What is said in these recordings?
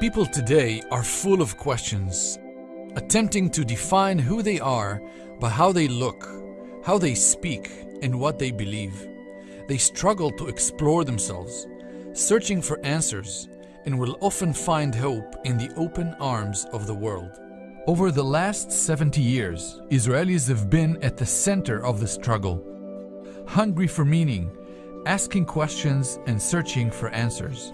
People today are full of questions, attempting to define who they are by how they look, how they speak, and what they believe. They struggle to explore themselves, searching for answers, and will often find hope in the open arms of the world. Over the last 70 years, Israelis have been at the center of the struggle, hungry for meaning, asking questions, and searching for answers.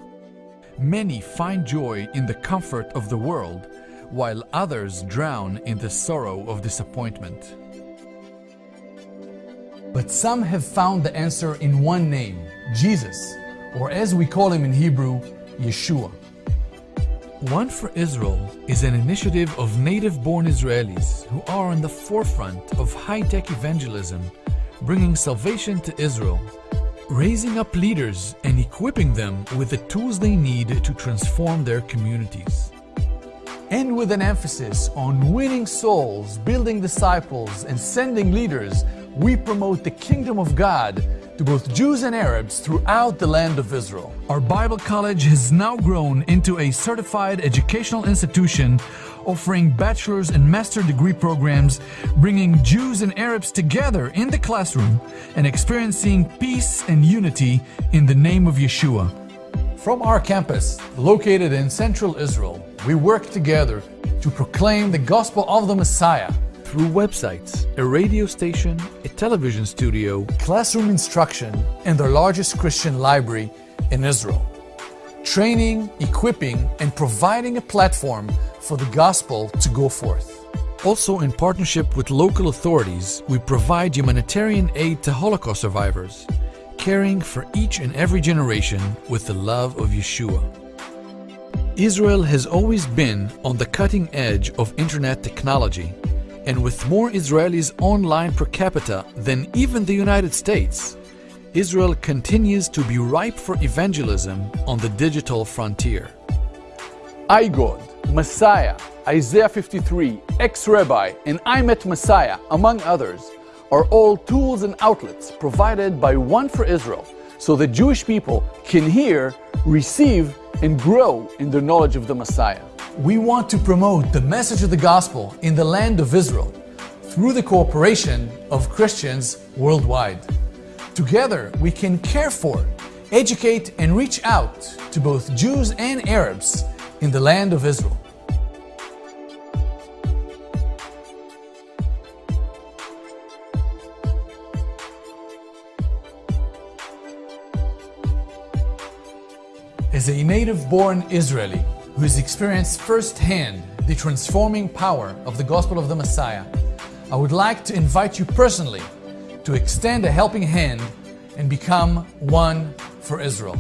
Many find joy in the comfort of the world, while others drown in the sorrow of disappointment. But some have found the answer in one name, Jesus, or as we call him in Hebrew, Yeshua. One for Israel is an initiative of native-born Israelis who are on the forefront of high-tech evangelism, bringing salvation to Israel, raising up leaders and equipping them with the tools they need to transform their communities. And with an emphasis on winning souls, building disciples, and sending leaders, we promote the kingdom of God to both Jews and Arabs throughout the land of Israel. Our Bible college has now grown into a certified educational institution offering bachelor's and master degree programs, bringing Jews and Arabs together in the classroom and experiencing peace and unity in the name of Yeshua. From our campus, located in central Israel, we work together to proclaim the gospel of the Messiah through websites, a radio station, a television studio, classroom instruction, and the largest Christian library in Israel. Training, equipping, and providing a platform for the gospel to go forth. Also, in partnership with local authorities, we provide humanitarian aid to Holocaust survivors, caring for each and every generation with the love of Yeshua. Israel has always been on the cutting edge of internet technology and with more Israelis online per capita than even the United States, Israel continues to be ripe for evangelism on the digital frontier. iGod, Messiah, Isaiah 53, Ex-Rabbi, and I Met Messiah, among others, are all tools and outlets provided by One for Israel so the Jewish people can hear, receive, and grow in their knowledge of the Messiah. We want to promote the message of the gospel in the land of Israel through the cooperation of Christians worldwide. Together, we can care for, educate, and reach out to both Jews and Arabs in the land of Israel. As a native-born Israeli who has experienced firsthand the transforming power of the gospel of the Messiah, I would like to invite you personally to extend a helping hand and become one for Israel.